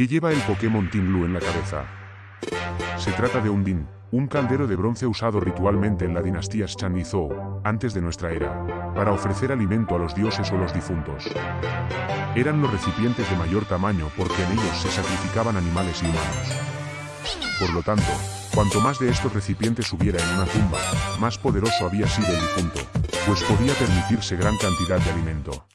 ¿Qué lleva el Pokémon Team Blue en la cabeza? Se trata de un Din, un caldero de bronce usado ritualmente en la dinastía Shan y Zhou, antes de nuestra era, para ofrecer alimento a los dioses o los difuntos. Eran los recipientes de mayor tamaño porque en ellos se sacrificaban animales y humanos. Por lo tanto, cuanto más de estos recipientes hubiera en una tumba, más poderoso había sido el difunto, pues podía permitirse gran cantidad de alimento.